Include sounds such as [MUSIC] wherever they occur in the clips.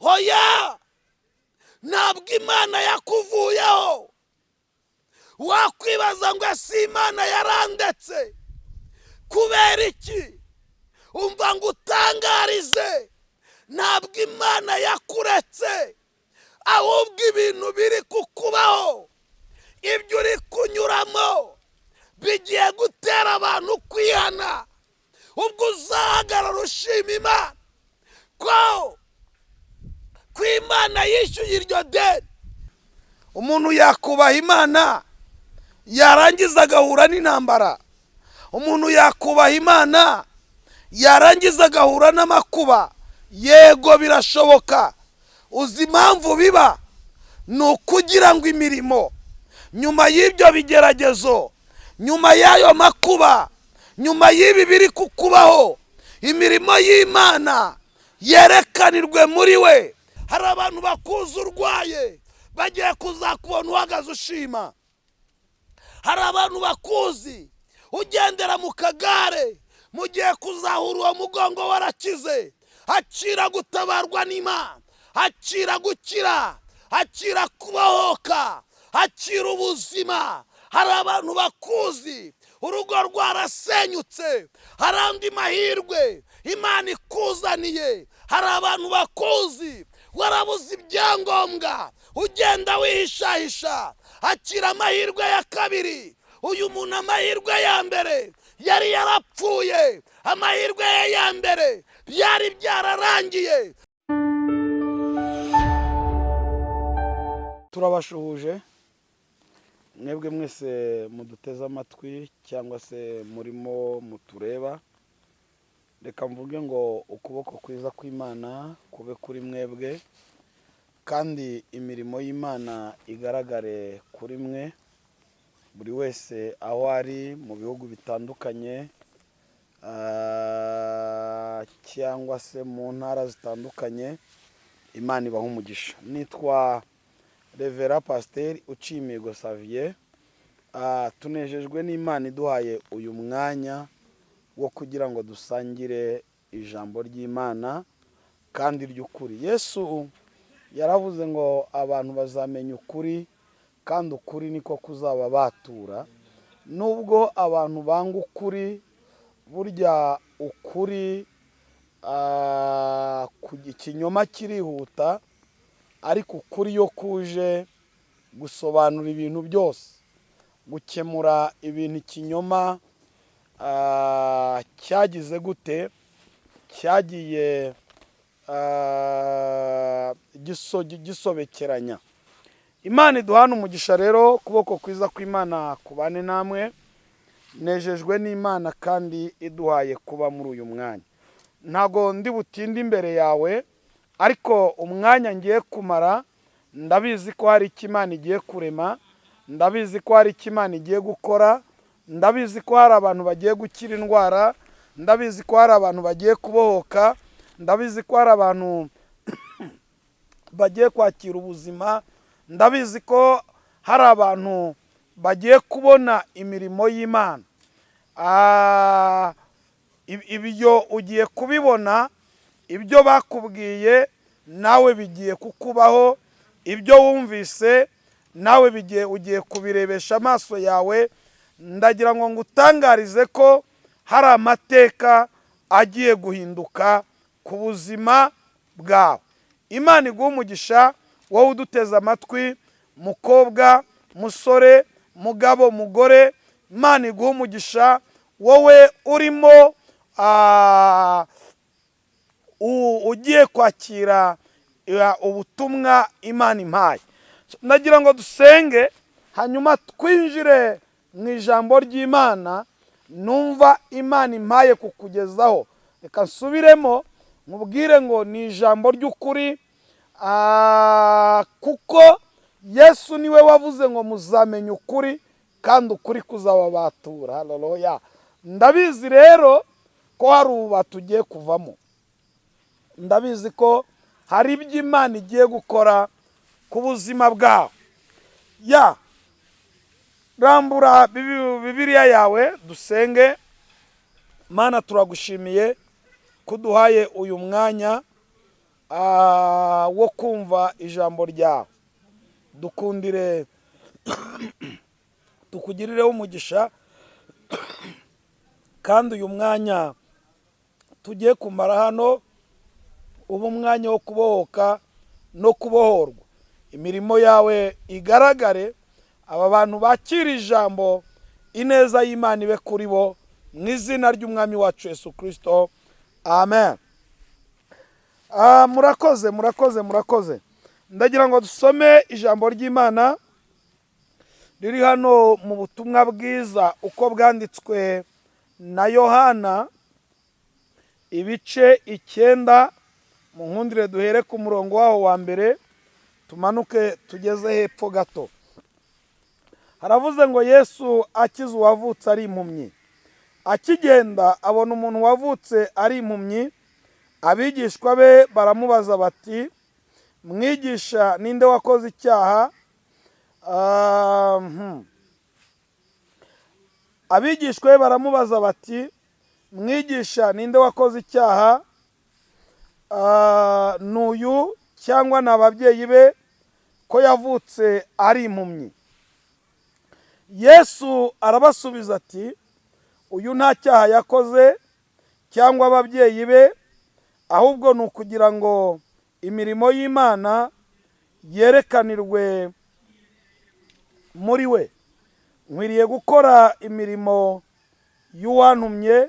hoya! Ntabwo imana yakuvuyeho. Wakwibaza ngo ese imana yarandetse? Kubera iki? Umva ngo utangarize. Ntabwo imana yakuretse. Ahubwo ibintu biri kukubaho. Ibyo uri kunyuramo bigiye gutera abantu kwihana. Ubwo uzahagarara ushima imana. Ko ko imana yishyuye iryo deni. Umuntu yakubaha imana yarangiza agahura n'intambara. Umuntu yakubaha imana yarangiza agahura n'amakuba. Yego birashoboka. Uzi impamvu biba? Ni ukugira ngo imirimo. Nyuma y'ibyo bigeragezo nyuma y'ayo makuba nyuma y'ibi biri kukubaho imirimo y'imana yerekanirwe muri we. Hari abantu bakuzi urwaye bagiye kuzakubona uhagaze ushima. Hari abantu bakuzi ugendera mu kagare mugiye kuzahura uwo mugongo warakize. Hacira gutabarwa n'imana hacira gukira hacira kubohoka hacira ubuzima. Hari abantu bakuzi urugo rwarasenyutse hari andi mahirwe imana ikuzaniye. Hari abantu bakuzi warabuze ibyangombwa. Ugenda wihishahisha. Hakira amahirwe ya kabiri. Uyu muntu amahirwe ya mbere. Yari yarapfuye. Amahirwe ye ya mbere byari byararangiye. Turabashuhuje. Mwebwe mwese muduteze amatwi cyangwa se murimo mutureba. Reka mvuge ngo ukuboko kwiza kw'imana kube kuri mwebwe kandi imirimo y'imana igaragare kuri mwe buri wese aho ari mu bihugu bitandukanye cyangwa se mu ntara zitandukanye imana ibaha umugisha. Nitwa revera pasiteri ucimigo saviye tunejejwe n'imana iduhaye uyu mwanya wo kugira ngo dusangire ijambo ry'imana kandi ry'ukuri. Yesu yaravuze ngo abantu bazamenya ukuri kandi ukuri niko kuzaba batura. Nubwo abantu banga ukuri burya ukuri ah, ikinyoma kirihuta ariko ukuri iyo kuje gusobanura ibintu byose gukemura ibintu ikinyoma cyagize gute? Cyagiye ah, giso- gisobekeranya. Imana iduhana umugisha rero ukuboko kwiza kw'imana kubane namwe. Nejejwe n'imana kandi iduhaye kuba muri uyu mwanya. Ntago ndi butinde imbere yawe ariko umwanya ngiye kumara ndabizi ko hari icyo imana igiye kurema ndabizi ko hari icyo imana igiye gukora ndabizi ko hari abantu bagiye gukira indwara ndabizi ko hari abantu bagiye kubohoka ndabizi ko hari abantu [COUGHS] bagiye kwakira ubuzima ndabizi ko hari abantu bagiye kubona imirimo y'imana. Ah, ib- ibyo ugiye kubibona ibyo bakubwiye nawe bigiye kukubaho ibyo wumvise nawe bigiye ugiye kubirebesha amaso yawe ndagira ngo ngutangarize ko hari amateka agiye guhinduka ku buzima bwawe. Imana iguha umugisha wowe uduteze amatwi mukobwa musore mugabo mugore. Imana iguha umugisha wowe urimo ah, ugiye kwakira eh, ubutumwa imana impaye. Nagira ngo dusenge hanyuma twinjire mu ijambo ry'imana numva imana impaye kukugezaho. Reka nsubiremo mubwire ngo ni ijambo ry'ukuri kuko yesu ni we wavuze ngo muzamenye ukuri kandi ukuri kuzababatura. Haleluya ndabizi rero ko hari ubu tugiye kuvamo. Ndabizi ko hari ibyo imana igiye gukora ku buzima bwawe. Ya rambura Bibi- bibiliya yawe dusenge. Mana turagushimiye ko uduhaye uyu mwanya wo kumva ijambo ryawe. Dukundire tukugirireho umugisha kandi uyu mwanya tugiye kumara hano uba umwanya wo kubohoka no kubohorwa. Imirimo yawe igaragare aba bantu bakira ijambo ineza y'imana ibe kuri bo mu izina ry'umwami wacu Yesu kirisito amen. Ah, murakoze murakoze murakoze. Ndagira ngo dusome ijambo ry'imana riri hano mu butumwa bwiza uko bwanditswe na yohana ibice icyenda mu nkundire duhere ku murongo waho wa mbere tumanuke tugeze hepfo gato. Haravuze ngo yesu akize uwavutse ari impumyi. Akigenda abona umuntu wavutse ari impumyi abigishwa be baramubaza bati mwigisha ninde wakoze icyaha? Ah, hmm. abigishwa be baramubaza bati mwigisha ninde wakoze icyaha? Ah, ni uyu cyangwa ni ababyeyi be ko yavutse ari impumyi. Yesu arabasubiza ati uyu nta cyaha yakoze cyangwa ababyeyi be ahubwo ni ukugira ngo imirimo y'imana yerekanirwe muri we. Nkwiriye gukora imirimo y'uwantumye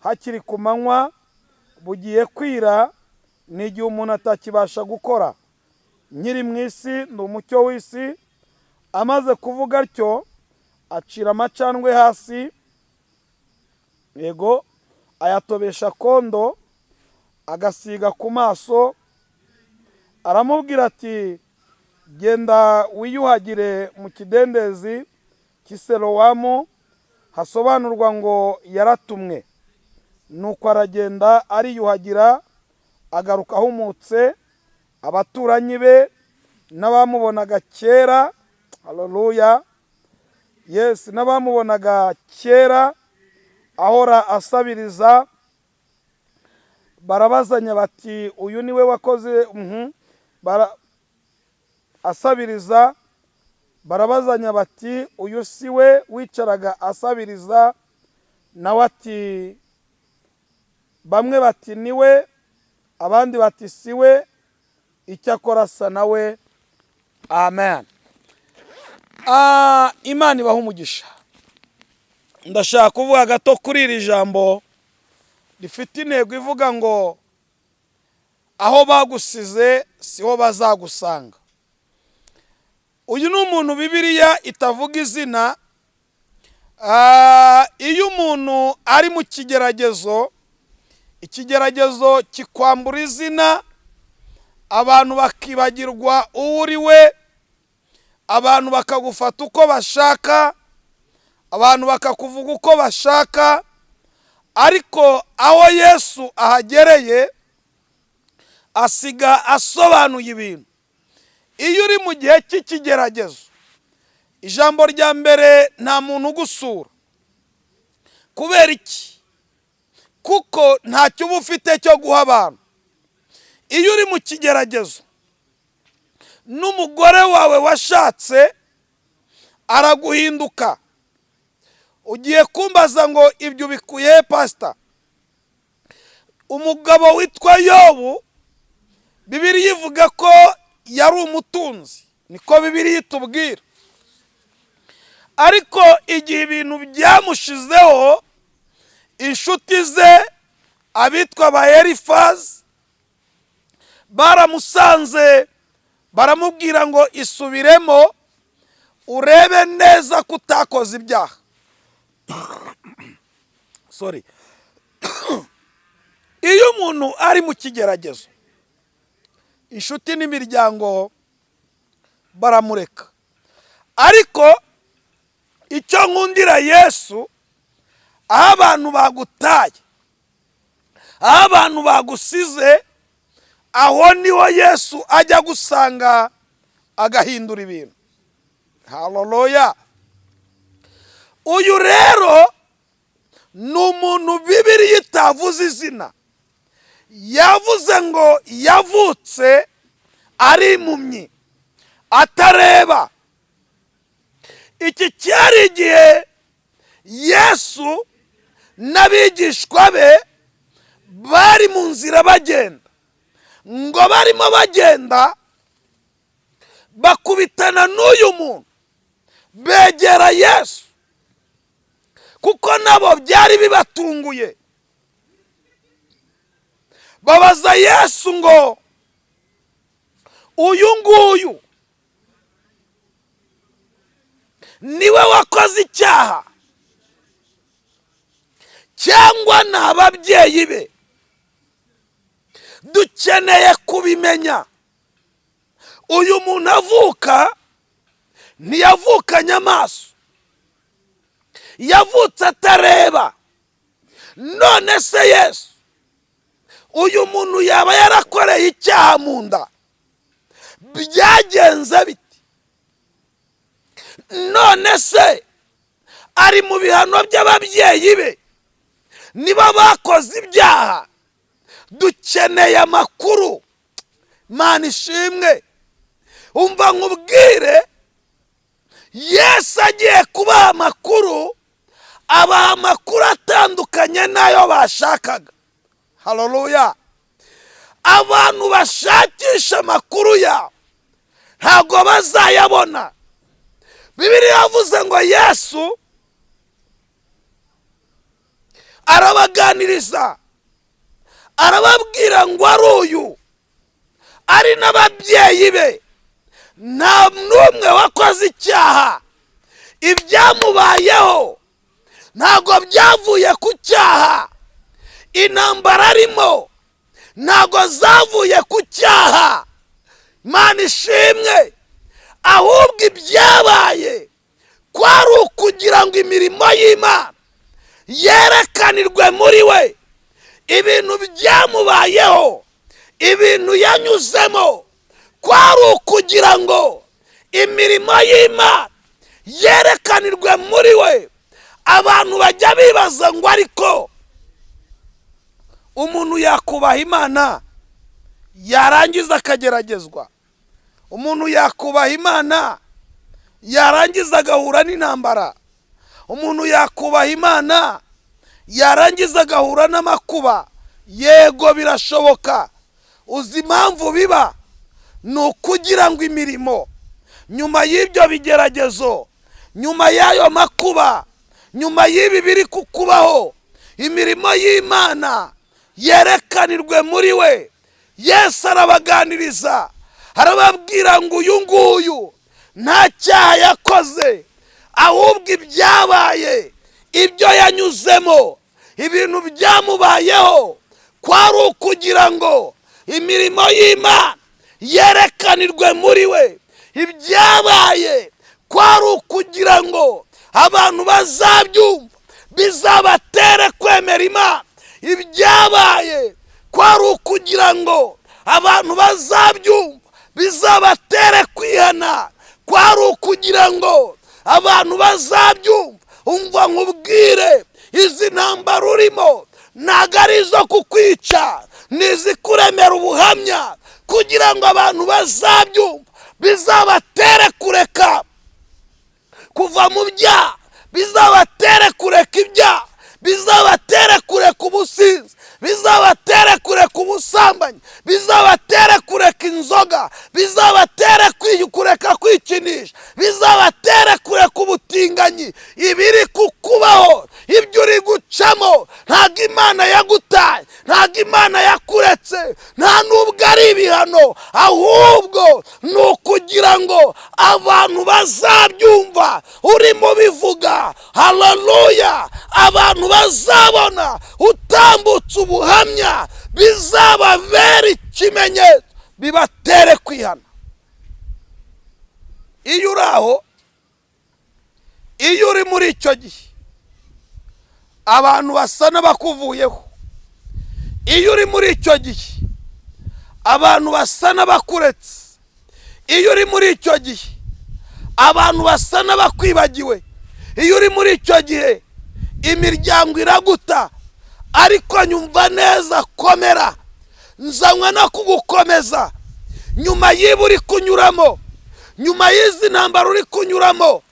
hakiri ku manywa bugiye kwira ni igihe umuntu atakibasha gukora. Nkiri mu isi ni umucyo w'isi amaze kuvuga atyo acira amacandwe hasi. Yego ayatobesha kondo agasiga ku maso aramubwira ati genda wiyuhagire mu kidendezi cy'iserowamu hasobanurwa ngo yaratumwe. Nuko aragenda ariyuhagira agaruka ahumutse abaturanyi be n'abamubonaga kera. Haleluya yesi n'abamubonaga kera ahora asabiriza barabazanya bati uyu ni we wakoze mhm, asabiriza barabazanya bati uyu si we wicaraga asabiriza. Nawe ati bamwe bati ni we abandi bati si we icyakora asa nawe amen. Imana ibaha umugisha. Ndashaka kuvuga gato kuri iri jambo. Rifite intego ivuga ngo aho bagusize siho bazagusanga. Uyu ni umuntu bibiriya itavuga izina. Ah, iyo umuntu ari mu kigeragezo ikigeragezo kikwambura izina abantu bakibagirwa uwo uri we abantu bakagufata uko bashaka abantu bakakuvuga uko bashaka ariko aho yesu ahagereye asiga asobanuye ibintu. Iyo uri mu gihe cy'ikigeragezo ijambo rya mbere nta muntu ugusura. Kubera iki? Kuko ntacyo uba ufite cyo guha abantu. Iyo uri mu kigeragezo n'umugore wawe washatse araguhinduka. Ugiye kumbaza ngo ibyo ubikuye pasita umugabo witwa yobu bibiri ivuga ko yari umutunzi. Niko bibiri itubwira. Ariko igihe ibintu byamushizeho inshuti ze abitwa ba elifazi baramusanze baramubwira ngo isubiremo urebe neza ko utakoze ibyaha. [COUGHS] Sorry. [COUGHS] Iyo umuntu ari mu kigeragezo inshuti n'imiryango baramureka. Ariko icyo nkundira yesu aho abantu bagutaye aho abantu bagusize aho ni ho yesu ajya gusanga agahindura ibintu. Haleluya uyu rero ni umuntu bibiriya itavuze izina. Yavuze ngo yavutse ari impumyi atareba. Iki cyari igihe yesu n'abigishwa be bari mu nzira bagenda. Ngo barimo bagenda bakubitana n'uyu muntu. Begera yesu. Kuko nabo byari bibatunguye. Babaza yesu ngo uyu nguyu ni we wakoze icyaha? Cyangwa ni ababyeyi be? Dukeneye kubimenya. Uyu muntu avuka ntiyavukanye amaso. Yavutse atareba. None se yesu uyu muntu yaba yarakoreye icyaha mu nda? Byagenze biti. None se ari mu bihano by'ababyeyi be? Niba bakoze ibyaha? Dukeneye amakuru. Mana ishimwe. Umva nkubwire yesu agiye kubaha amakuru abaha amakuru atandukanye n'ayo bashakaga. Haleluya abantu bashakisha amakuru yawe ntabwo bazayabona. Bibiriya yavuze ngo yesu arabaganiriza. Arababwira ngo ari uyu? Ari n'ababyeyi be. Nta n'umwe wakoze icyaha. Ibyamubayeho ntabwo byavuye ku cyaha. Intambara arimo ntabwo zavuye ku cyaha. Mana ishimwe ahubwo ibyabaye kwari ukugira ngo imirimo y'imana yerekanirwe muri we. Ibintu byamubayeho. Ibintu yanyuzemo. Kwari ukugira ngo imirimo y'imana yerekanirwe muri we. Abantu bajya bibaza ngo ariko umuntu yakubaha imana? Yarangiza akageragezwa. Umuntu yakubaha imana? Yarangiza agahura n'intambara. Umuntu yakubaha imana? Yarangiza agahura n'amakuba. Yego birashoboka. Uzi impamvu biba? Ni ukugira ngo imirimo. Nyuma y'ibyo bigeragezo nyuma y'ayo makuba nyuma y'ibi biri kukubaho imirimo y'imana yerekanirwe muri we. Yesu arabaganiriza. Arababwira ngo uyu nguyu nta cyaha yakoze ahubwo ibyabaye ibyo yanyuzemo ibintu byamubayeho. Kwari ukugira ngo imirimo y'imana yerekanirwe muri we. Ibyabaye kwari ukugira ngo abantu bazabyumva bizabatere kwemera imana. Ibyabaye kwari ukugira ngo abantu bazabyumva bizabatere kwihana. Kwari ukugira ngo abantu bazabyumva umva nkubwire. Izi ntambara urimo ntabwo ari izo kukwica ni izikuremera ubuhamya kugira ngo abantu bazabyumva. Bizabatere kureka kuva mu byaha bizabatere kureka ibyaha bizabatere kureka ubusinzi. Bizabatere kureka ubusambanyi bizabatere kureka inzoga bizabatere kureka kwikinisha bizabatere kureka ubutinganyi ibiri kukubaho ibyo uri gucamo ntabwo imana yagutaye ntabwo imana yakuretse nta n'ubwo ari ibihano ahubwo ni ukugira ngo abantu bazabyumva urimo bivuga. Hararuya abantu bazabona utambutse ubuhamya bizababera ikimenyetso bibatere kwihana. Iyo uri aho iyo uri muri icyo gihe abantu basa n'abakuvuyeho. Iyo uri muri icyo gihe abantu basa n'abakuretse. Iyo uri muri icyo gihe abantu basa n'abakwibagiwe. Iyo uri muri icyo gihe imiryango iraguta. Ariko nyumva neza komera. Nzanywe no kugukomeza. Nyuma y'ibi uri kunyuramo nyuma y'izi ntambaro uri kunyuramo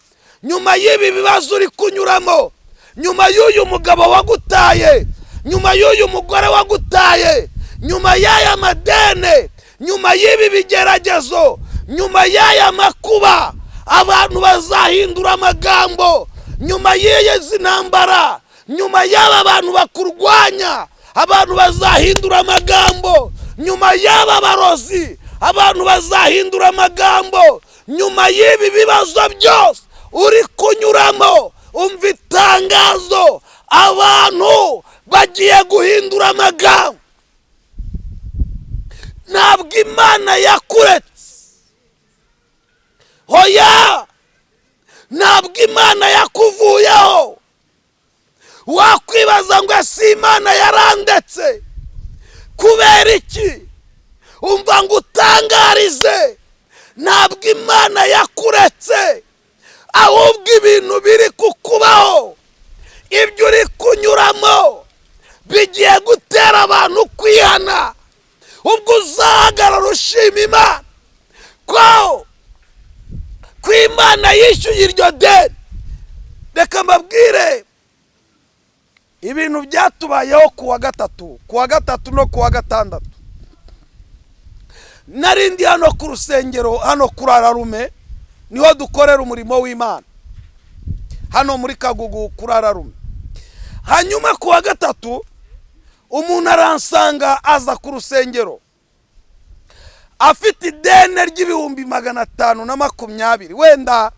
nyuma y'ibi bibazo uri kunyuramo nyuma y'uyu mugabo wagutaye nyuma y'uyu mugore wagutaye nyuma y'aya madene nyuma y'ibi bigeragezo nyuma y'aya makuba abantu bazahindura amagambo nyuma y'izi ntambara nyuma y'aba bantu bakurwanya abantu bazahindura amagambo. Nyuma y'aba barozi abantu bazahindura amagambo. Nyuma y'ibi bibazo byose uri kunyuramo umva itangazo abantu bagiye guhindura amagambo. Ntabwo imana yakuretse. Hoya ntabwo imana yakuvuyeho. Wakwibaza ngo ese imana yarandetse? Kubera iki? Umva ngo utangarize. Ntabwo imana yakuretse. Ahubwo ibintu biri kukubaho. Ibyo uri kunyuramo bigiye gutera abantu kwihana. Ubwo uzahagarara ushima imana. Ko ko imana yishyuye iryo deni. Reka mbabwire ibintu byatubayeho ku wa gatatu ku wa gatatu no ku wa gatandatu. Narindi hano ku rusengero hano kuri ararume ni ho dukorera umurimo w'imana. Hano muri kagugu kuri ararume hanyuma ku wa gatatu umuntu aransanga aza ku rusengero. Afite idene ry'ibihumbi magana atanu na makumyabiri. Wenda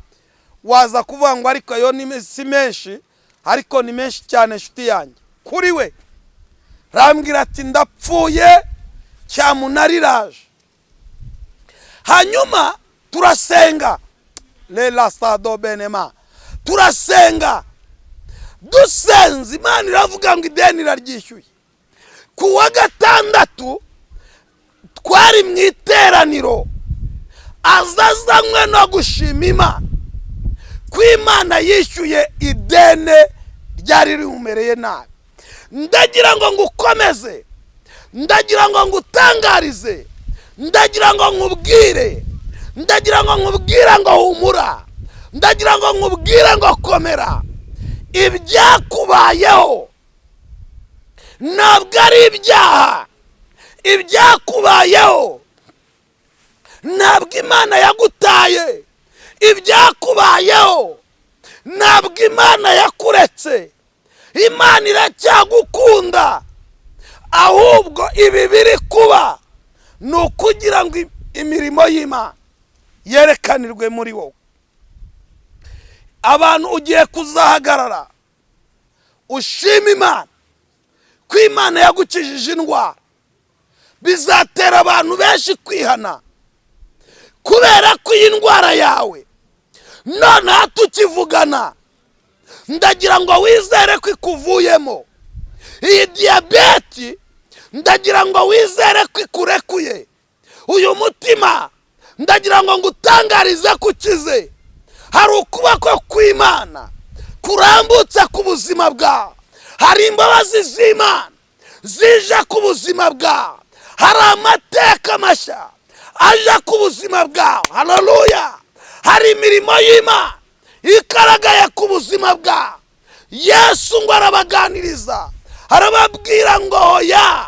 waza kuvuga ngo ariko ayo si menshi. Ariko ni menshi cyane inshuti yanjye. Kuri we rambwira ati ndapfuye cyamunariraje. Hanyuma turasenga. Rera sado benema turasenga. Dusenze imana iravuga ngo ideni iraryishyuye. Ku wa gatandatu twari mu iteraniro. Azazanywe no gushima imana. Ko imana yishyuye idene ryari rimumereye nabi. Ndagira ngo ngukomeze ndagira ngo ngutangarize ndagira ngo nkubwire ndagira ngo nkubwire ngo humura ndagira ngo nkubwire ngo komera. Ibyakubayeho ntabwo ari ibyaha ibyakubayeho ntabwo imana yagutaye. Ibyakubayeho. Ntabwo imana yakuretse. Imana iracyagukunda. Ahubwo ibi biri kuba ni ukugira ngo imirimo y'imana yerekanirwe muri wowe. Abantu ugiye kuzahagarara ushima imana ko imana yagukijije indwara. Bizatera abantu benshi kwihana kubera ko iyi ndwara yawe noneho tukivugana ndagira ngo wizere ko ikuvuyemo. Iyi diyabeti ndagira ngo wizere ko ikurekuye. Uyu mutima ndagira ngo ngutangarize ko ukize hari ukuboko kw'imana kurambutse ku buzima bwawe hari imbabazi z'imana zije ku buzima bwawe hari amateka mashya aje ku buzima bwawe hararuya hari imirimo y'imana igaragaye ku buzima bwawe yesu ngo arabaganiriza. Arababwira ngo hoya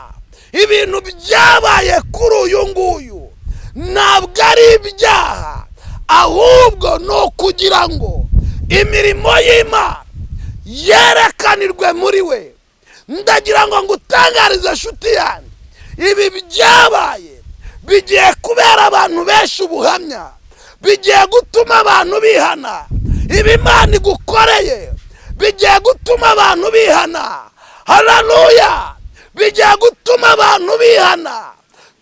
ibintu byabaye kuri uyu nguyu ntabwo ari ibyaha ahubwo ni ukugira ngo imirimo y'imana yerekanirwe muri we. Ndagira ngo ngutangarize inshuti yanjye ibi byabaye bigiye kubera abantu benshi ubuhamya. Bigiye gutuma abantu bihana. Ibi imana igukoreye. Bigiye gutuma abantu bihana. Hararuya bigiye gutuma abantu bihana.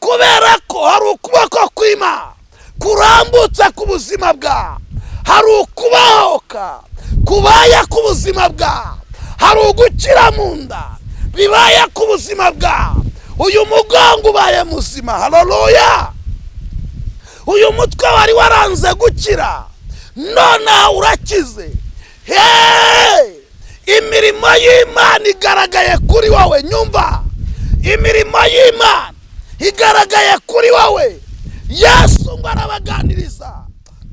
Kubera ko hari ukuboko kw'imana kurambutse ku buzima bwawe hari ukubahoka kubaye ku buzima bwawe hari ugukira mu nda bibaye ku buzima bwawe uyu mugongo ubaye muzima. Hararuya uyu mutwe wari waranze gukira. Nonaha urakize. Heee imirimo y'imana igaragaye kuri wowe nyumva? Imirimo y'imana igaragaye kuri wowe. Yesu ngo arabaganiriza.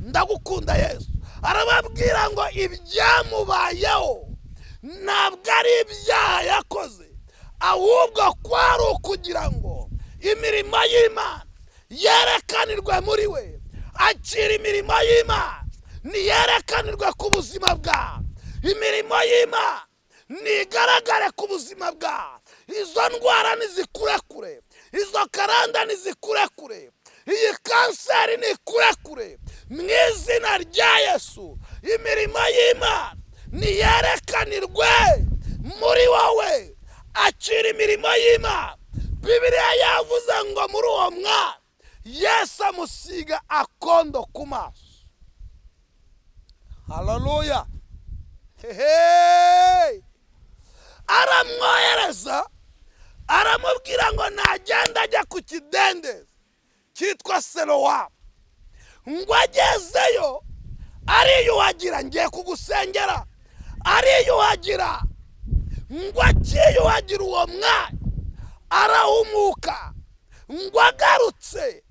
Ndagukunda yesu. Arababwira ngo ibyamubayeho ntabwo ari ibyaha yakoze ahubwo kwari ukugira ngo imirimo y'imana yerekanirwe muri we. Akira imirimo y'imana niyerekanirwe ku buzima bwawe imirimo y'imana nigaragare ku buzima bwawe izo ndwara nizikurekure izo karanda nizikurekure iyi kanseri nikurekure mu izina rya yesu imirimo y'imana niyerekanirwe muri wowe. Akira imirimo y'imana bibiriya yavuze ngo muri uwo mwana yesu amusiga akondo ku maso hararuya hehe aramwohereza aramubwira ngo nagenda ajya ku kidendezi cyitwa serowamu ngo agezeyo ariyuhagira ngiye kugusengera. Ariyuhagira ngo akiyuhagira uwo mwanya. Arahumuka ngo agarutse.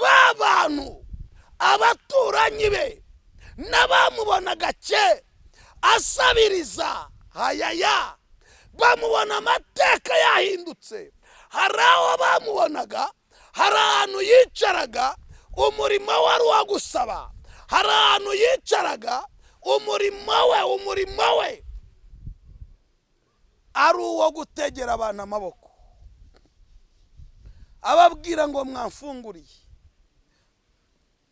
Ba bantu abaturanyi be n'abamubonaga kera asabiriza. Hayaya bamubona amateka yahindutse. Hari aho bamubonaga hari ahantu yicaraga umurimo wari uwo gusaba. Hari ahantu yicaraga umurimo we umurimo we ari uwo gutegera abantu amaboko. Ababwira ngo mwamfunguriye.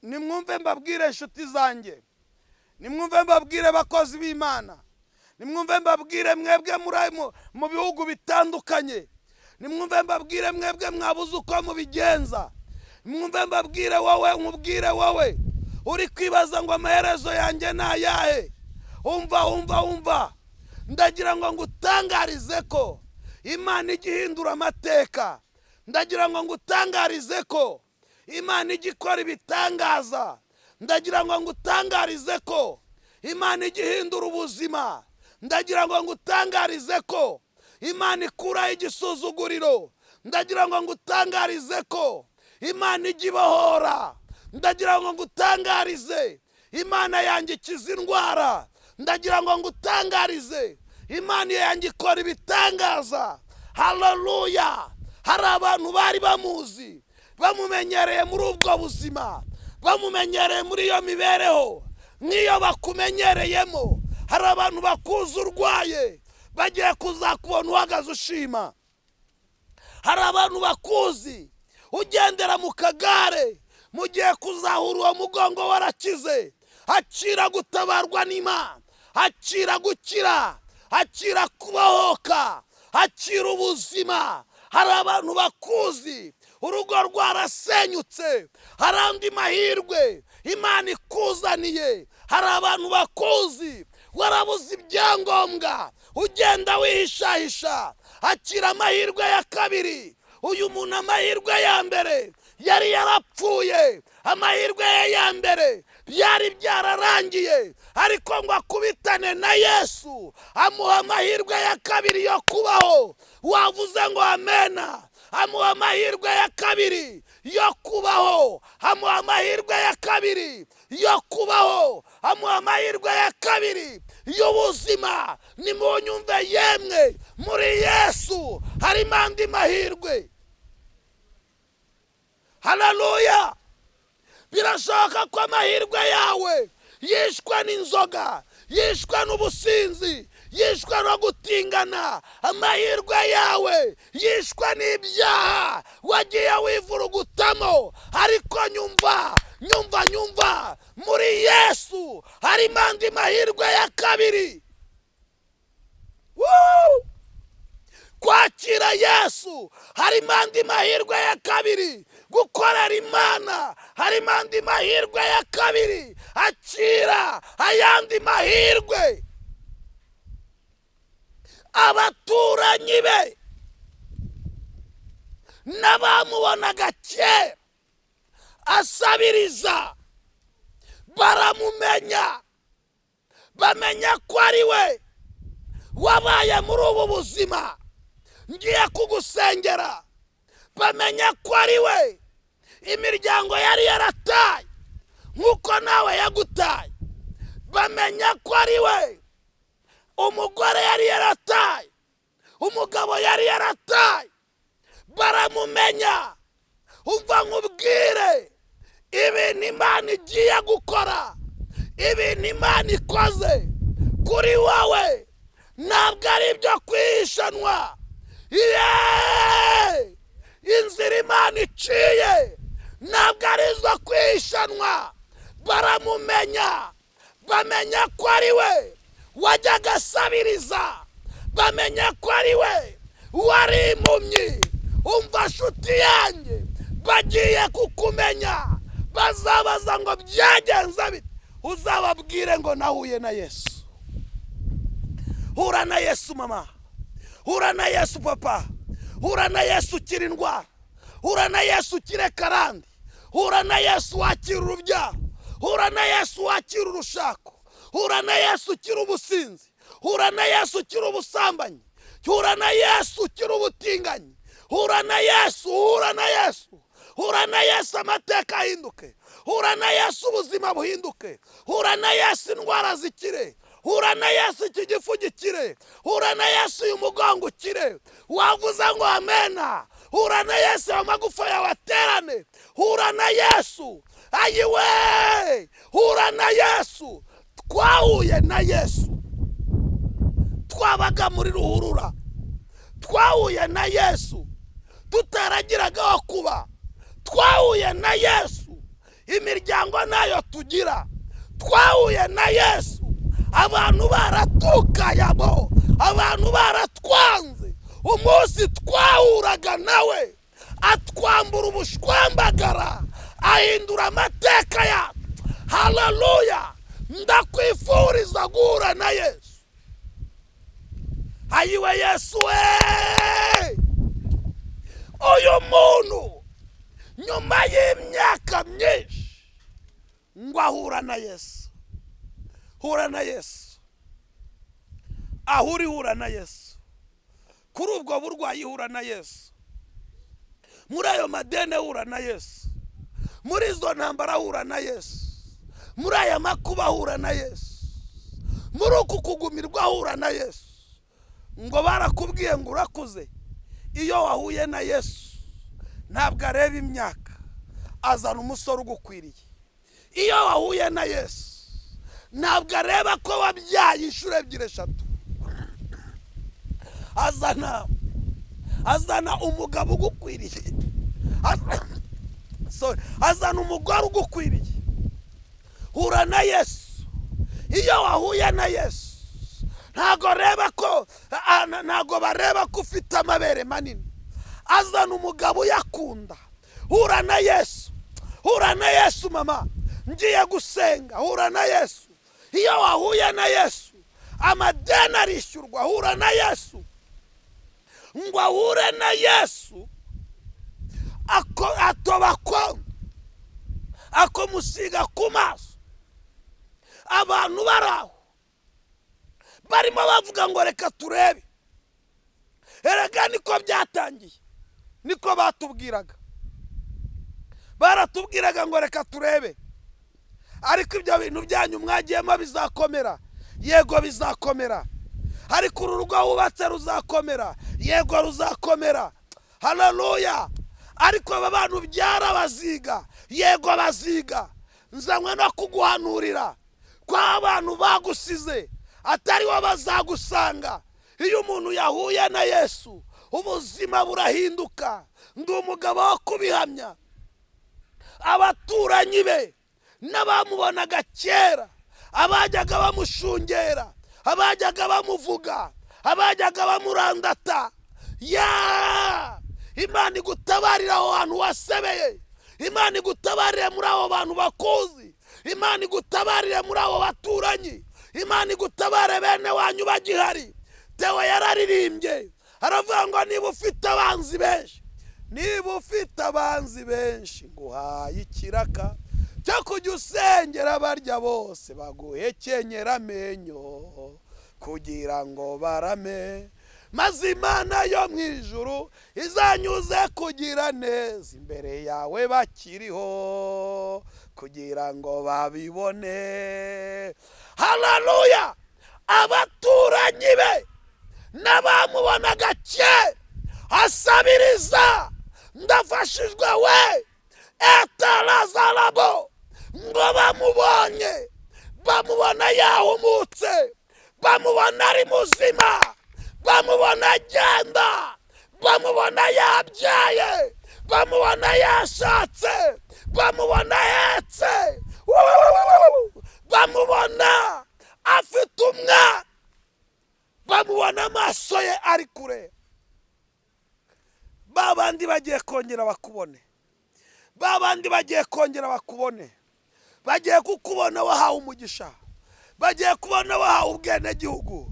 Nimwumve mbabwire inshuti zanjye. Nimwumve mbabwire abakozi b'imana. Nimwumve mbabwire mwebwe mu bihugu bitandukanye. Nimwumve mbabwire mwebwe mwabuze uko mubigenza. Nimwumve mbabwire wowe nkubwire wowe. Uri kwibaza ngo amaherezo yanjye ni ayahe? Umva umva umva. Ndagira ngo ngutangarize ko imana ijya ihindura amateka. Ndagira ngo ngutangarize ko imana ijya ikora ibitangaza. Ndagira ngo ngutangarize ko. Imana ijya ihindura ubuzima. Ndagira ngo ngutangarize ko. Imana ikuraho igisuzuguriro. Ndagira ngo ngutangarize ko. Imana ijya ibohora. Ndagira ngo ngutangarize. Imana yanjye indwara. Ndagira ngo ngutangarize. Imana yanjye ikora ibitangaza. Hararuya hari abantu bari bamuzi. Bamumenyereye muri ubwo buzima bamumenyereye muri iyo mibereho nk'iyo bakumenyereyemo. Hari abantu bakuzi urwaye bagiye kuzakubona uhagaze ushima. Hari abantu bakuzi ugendera mu kagare mugiye kuzahura uwo mugongo warakize. Hakira gutabarwa n'imana hakira gukira hakira kubohoka hakira ubuzima. Hari abantu bakuzi urugo rwarasenyutse. Hari andi mahirwe. Imana ikuzaniye. Hari abantu bakuzi. Warabuze ibyangombwa. Ugenda wihishahisha. Akira amahirwe ya kabiri. Uyu muntu amahirwe ya mbere. Yari yarapfuye. Amahirwe ye ya mbere byari byararangiye. Ariko ngo akubitane na yesu amuha amahirwe ya kabiri yo kubaho. Wavuze ngo amena. Amuha amahirwe ya kabiri yo kubaho. Amuha amahirwe ya kabiri yo kubaho. Amuha amahirwe ya kabiri y'ubuzima. Ni mu nyumve yemwe muri yesu. Harimo andi mahirwe. Hararuya birashoboka ko amahirwe yawe yishwe n'inzoga yishwe n'ubusinzi yishwe no gutingana. Amahirwe yawe yishwe n'ibyaha. Wagiye wivurugutamo ariko nyumva nyumva nyumva. Muri yesu harimo andi mahirwe ya kabiri. Kwakira yesu harimo andi mahirwe ya kabiri. Gukorera imana harimo andi mahirwe ya kabiri. Akira ayandi mahirwe. Abaturanyi be n'abamubonaga kera asabiriza. Baramumenya. Bamenya ko ari we. Wabaye muri ubu buzima. Ngiye kugusengera. Bamenya ko ari we. Imiryango yari yarataye. Nk'uko nawe yagutaye. Bamenya ko ari we. Umugore yari yarataye. Umugabo yari yarataye. Baramumenya. Umva nkubwire. Ibintu imana igiye gukora. Ibintu imana ikoze. Kuri wowe. Ntabwo ari ibyo kwihishanwa yeee! Inzira imana iciye. Ntabwo ari izo baramumenya. Bamenya ko ari we. Wajyaga asabiriza bamenya ko ari we wari impumyi. Umva nshuti yanjye. Bagiye kukumenya. Bazabaza ngo byagenze bite? Uzababwire ngo nahuye na yesu. Hura na yesu mama. Hura na yesu papa. Hura na yesu ukira indwara. Hura na yesu ukire karande. Hura na yesu wakira urubyaro hura na yesu wakira urushako. Hura na yesu ukira ubusinzi hura na yesu ukira ubusambanyi hura na yesu ukira ubutinganyi hura na yesu hura na yesu hura na yesu amateka ahinduke hura na yesu ubuzima buhinduke hura na yesu indwara zikire hura na yesu iki gifu gikire hura na yesu uyu mugongo ukire wavuze ngo amena hura na yesu ayo magufa yawe aterane hura na yesu ayiwe hura na yesu twahuye na yesu. Twabaga muri ruhurura. Twahuye na yesu. Tutaragiraga aho kuba. Twahuye na yesu. Imiryango na yo tugira. Twahuye na yesu. Abantu baratukayabo abantu baratwanze. Umunsi twahuraga nawe. Atwambura ubushwambagara. Ahindura amateka yacu hararuya ndakwifuriza guhura na yesu. Ayiwe yesu we uyu muntu nyuma y'imyaka myinshi ngo ahura na yesu. Hura na yesu. Aho uri hura na yesu. Kuri ubwo burwayi hura na yesu. Muri ayo madene hura na yesu. Muri izo ntambara hura na yesu. Muri aya makuba hura na yesu. Muri uku kugumirwa hura na yesu. Ngo barakubwiye ngo urakuze iyo wahuye na yesu ntabwo areba imyaka azana umusore ugukwiriye. Iyo wahuye na yesu ntabwo areba ko wabyaye inshuro ebyiri eshatu. Azana azana umugabo ugukwiriye. Azana umugore ugukwiriye. Hura na yesu. Iyo wahuye na yesu ntabwo areba ko ntabwo bareba ko ufite amabere manini. Azana umugabo uyakunda. Hura na yesu. Hura na yesu mama. Ngiye gusenga. Hura na yesu. Iyo wahuye na yesu amadeni arishyurwa. Hura na yesu. Ngo ahure na yesu atoba kondo akomusiga ku maso. Abantu bari aho barimo bavuga ngo reka turebe. Erega niko byatangiye. Niko batubwiraga. Baratubwiraga ngo reka turebe. Ariko ibyo bintu byanyu mwagiyemo bizakomera. Yego bizakomera. Ariko uru rugo wubatse ruzakomera. Yego ruzakomera. Hararuya ariko aba bantu byarabaziga. Yego baziga. Nzanywe no kuguhanurira. Ko abantu bagusize atari wo bazagusanga. Iyo umuntu yahuye na yesu ubuzima burahinduka. Ndi umugabo wo kubihamya. Abaturanyi be n'abamubonaga kera abajyaga bamushungera abajyaga bamuvuga abajyaga bamurandata. Ya! Imana igutabarira aho hantu wasebeye. Imana igutabarire muri abo bantu bakuzi. Imana igutabarire muri abo baturanyi. Imana igutabare bene wanyu bagihari. Tewe yararirimbye. Aravuga ngo niba ufite abanzi benshi niba ufite abanzi benshi nguhaye ikiraka cyo kujya usengera barya bose. Baguhekenyera amenyo kugira ngo barame. Maze imana yo mu ijuru izanyuze kugira neza. Imbere yawe bakiriho kugira ngo babibone. Hararuya abaturanyi be n'abamubonaga kera asabiriza ndafashijwe we. Etarazarabo ngo bamubonye. Bamubona yahumutse bamubona ari muzima. Bamubona agenda. Bamubona yabyaye. Bamubona yashatse. Bamubona ahetse. Bamubona afite umwana bamubona amaso ye ari kure. Ba bandi bagiye kongera bakubone. Ba bandi bagiye kongera bakubone. Bagiye kukubona wahawe umugisha. Bagiye kubona wahawe ubwenegihugu.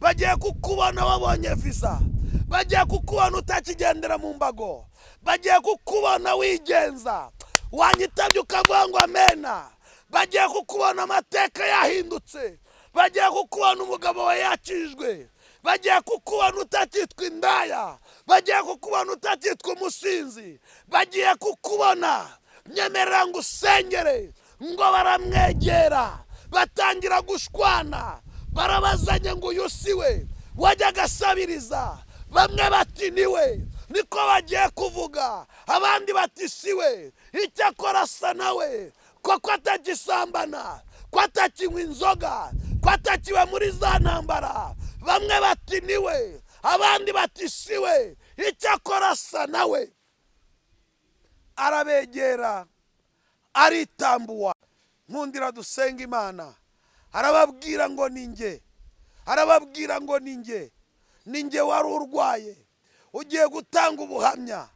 Bagiye kukubona wabonye visa. Bagiye kukubona utakigendera mu mbago. Bagiye kukubona wigenza wanyitabye ukavuga ngo amena. Bagiye kukubona amateka yahindutse. Bagiye kukubona umugabo we yakijwe. Bagiye kukubona utakitwa indaya. Bagiye kukubona utakitwa umusinzi. Bagiye kukubona. Nyemerera ngo usengere ngo baramwegera. Batangira gushwana. Barabazanye ngo uyu si we wajya agasabiriza. Bamwe bati ni we niko bagiye kuvuga. Abandi bati si we. Icyo akora asa nawe koko atagisambana ko atakinywa inzoga ko atakiwe muri za ntambara. Bamwe bati ni we abandi bati si we. Icyo akora asa nawe arabegera aritambuwa. Nkundira dusenga imana. Arababwira ngo ni nge arababwira ngo ni nge ni nge wari urwaye. Ugiye gutanga ubuhamya.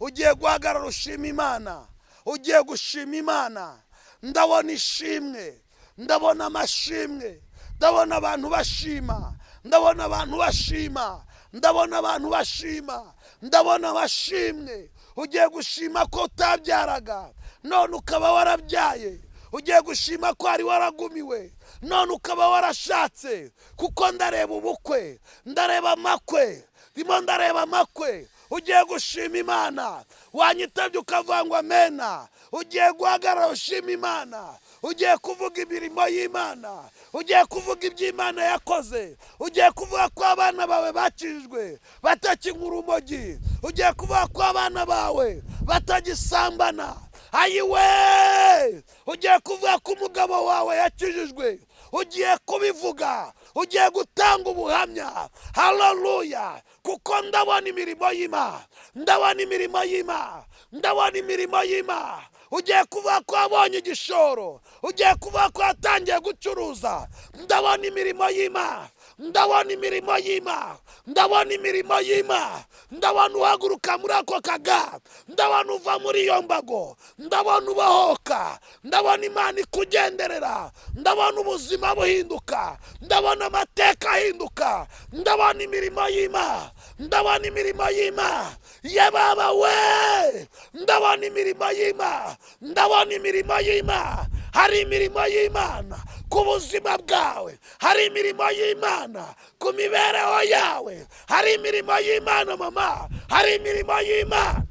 Ugiye guhagarara ushima imana. Ugiye gushima imana. Ndabona ishimwe. Ndabona amashimwe. Ndabona abantu bashima. Ndabona abantu bashima. Ndabona abantu bashima. Ndabona abashimwe ugiye gushima ko utabyaraga. None ukaba warabyaye. Ugiye gushima ko wari waragumiwe. None ukaba warashatse kuko ndareba ubukwe ndareba amakwe ndimo ndareba amakwe. Ugiye gushima imana wanyitabye ukavuga ngo amena. Ugiye guhagarara ushima imana ugiye kuvuga imirimo y'imana ugiye kuvuga iby'imana yakoze ugiye kuvuga ko abana bawe bakijwe batakinywa urumogi ugiye kuvuga ko abana bawe batagisambana. Ayiwe! Ugiye kuvuga ko umugabo wawe yakijijwe ugiye kubivuga ugiye gutanga ubuhamya. Hararuya kuko ndabona imirimo y'ima ndabona imirimo y'ima ndabona imirimo y'ima. Ugiye kuvuga ko wabonye igishoro ugiye kuvuga ko watangiye gucuruza ndabona imirimo y'ima. Ndabona imirimo y'ima ndabona imirimo y'ima ndabona uhaguruka muri ako kaga. Ndabona uva muri iyo mbago. Ndabona ubahoka. Ndabona imana ikugenderera ndabona ubuzima buhinduka. Ndabona amateka ahinduka. Ndabona imirimo y'ima ndabona imirimo y'ima ye baba we! Ndabona imirimo y'ima ndabona imirimo y'ima hari imirimo y'imana. Ku buzima bwawe. Hari imirimo y'imana ku mibereho yawe. Hari imirimo y'imana mama. Hari imirimo y'imana.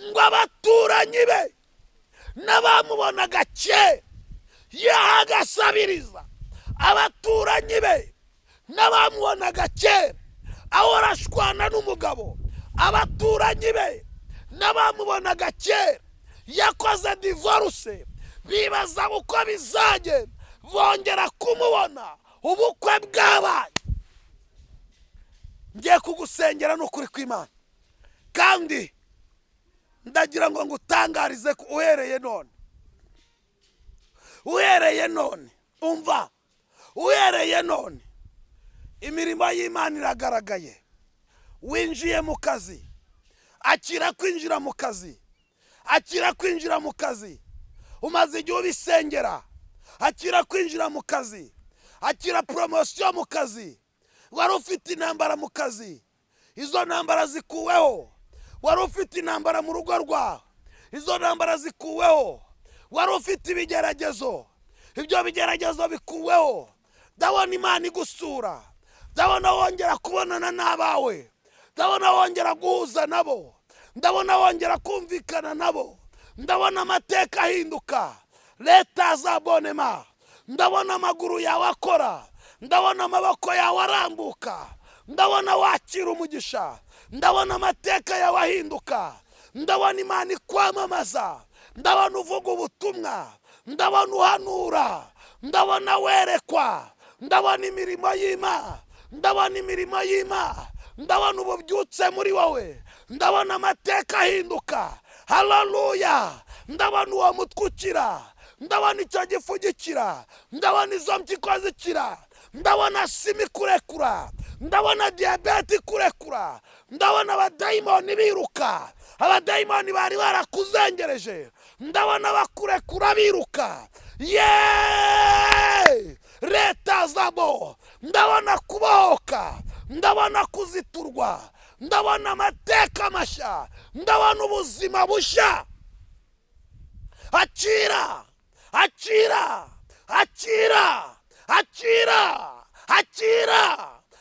Ngo abaturanyi be n'abamubonaga kera yahagasabiriza. Abaturanyi be n'abamubonaga kera ahora ashwana n'umugabo. Abaturanyi be n'abamubonaga kera yakoze divorce. Bibaza uko bizagenda bongera kumubona. Ubukwe bwabaye. Ngiye kugusengera n'ukuri kw'imana. Kandi ndagira ngo ngutangarize uhereye none. Uhereye none. Umva. Uhereye none. Imirimo y'imana iragaragaye. Winjiye mu kazi. Akira kwinjira mu kazi. Akira kwinjira mu kazi. Umaze igihe ubisengera. Akira kwinjira mu kazi. Akira poromosiyo mu kazi. Wari ufite intambara mu kazi. Izo ntambara zikuweho. Wari ufite intambara mu rugo rwawe. Izo ntambara zikuweho. Wari ufite ibigeragezo. Ibyo bigeragezo bikuweho. Ndabona imana igusura. Ndabona wongera kubonana n'abawe. Ndabona wongera guhuza nabo. Ndabona wongera kumvikana nabo. Ndabona amateka ahinduka. Leta za bonema. Ndabona amaguru yawe akora. Ndabona amaboko yawe arambuka. Ndabona wakira umugisha. Ndabona amateka yawe ahinduka. Ndabona imana ikwamamaza. Ndabona uvuga ubutumwa. Ndabona uhanura. Ndabona werekwa. Ndabona imirimo y'imana ndabona imirimo y'imana ndabona ububyutse muri wowe. Ndabona amateka ahinduka. Hararuya ndabona uwo mutwe ukira ndabona icyo gifu gikira ndabona izo mpyiko zikira ndabona sima ikurekura ndabona diyabete ikurekura ndabona abadayimoni biruka. Abadayimoni bari barakuzengereje. Ndabona bakurekura biruka. Yeee! Leta zabo. Ndabona kubohoka. Ndabona kuziturwa. Ndabona amateka mashya. Ndabona ubuzima bushya. Akira akira akira akira akira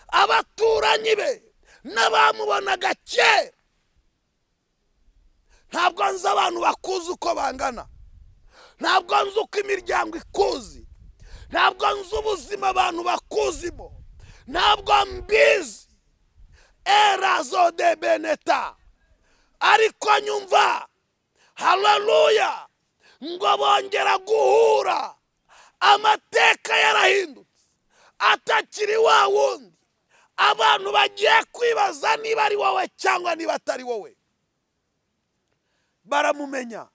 abaturanyi be n'abamubonaga kera ntabwo nzi abantu bakuzi uko bangana. Ntabwo nzi uko imiryango ikuzi. Ntabwo nzi ubuzima abantu bakuzimo ntabwo mbizi. Erazo de beneta. Ariko nyumva. Hararuya ngo bongera guhura. Amateka yarahindutse. Atakiri wa wundi. Abantu bagiye kwibaza niba ari wowe cyangwa niba atari wowe. Baramumenya.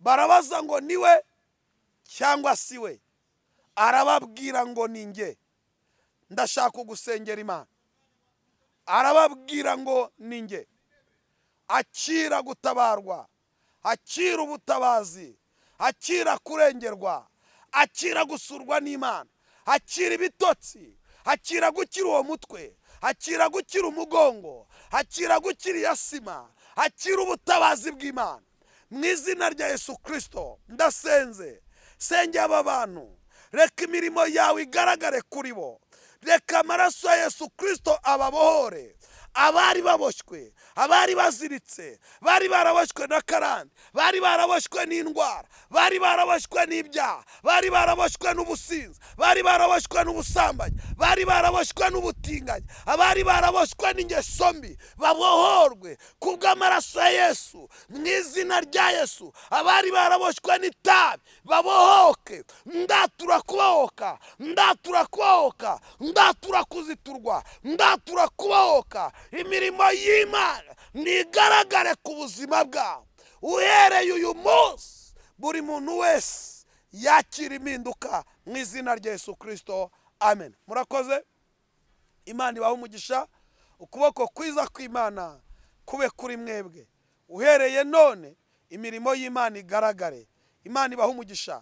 Barabaza ngo ni we cyangwa si we. Arababwira ngo ni nge ndashaka kugusengera imana. Arababwira ngo ni nge akira gutabarwa akira ubutabazi akira kurengerwa akira gusurwa n'imana akira ibitotsi akira gukira uwo mutwe akira gukira umugongo akira gukira iya sima akira ubutabazi bw'imana. Mu izina rya yesu kirisito ndasenze. Senge aba bantu reka imirimo yawe igaragare kuri bo. Reka amaraso ya yesu kirisito ababohore abari baboshywe abari baziritse bari baraboshywe na karande bari baraboshywe n'indwara bari baraboshywe n'ibyaha bari baraboshywe n'ubusinzi bari baraboshywe n'ubusambanyi bari baraboshywe n'ubutinganyi abari baraboshywe n'ingeso mbi babohorwe kubw'amaraso ya yesu mu izina rya yesu abari baraboshywe n'itabi babohoke ndatura kubohoka ndatura kubohoka ndatura kuziturwa ndatura kubohoka imirimo y'imana. Ntigaragare ku buzima bwawe. Uhereye uyu munsi buri muntu wese yakira impinduka mu izina rya yesu kirisito amen. Murakoze? Imana ibaha umugisha. Ukuboko kwiza kw'imana kube kuri mwebwe. Uhereye none imirimo y'imana igaragare. Imana ibaha umugisha.